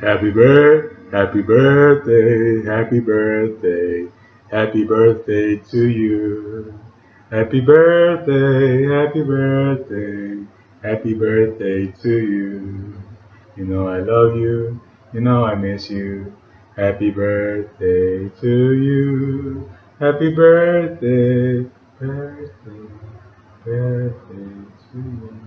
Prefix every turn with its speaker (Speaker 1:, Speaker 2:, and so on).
Speaker 1: Happy birthday, happy birthday, happy birthday, happy birthday to you. Happy birthday, happy birthday, happy birthday to you. You know I love you, you know I miss you. Happy birthday to you. Happy birthday, birthday, birthday to you.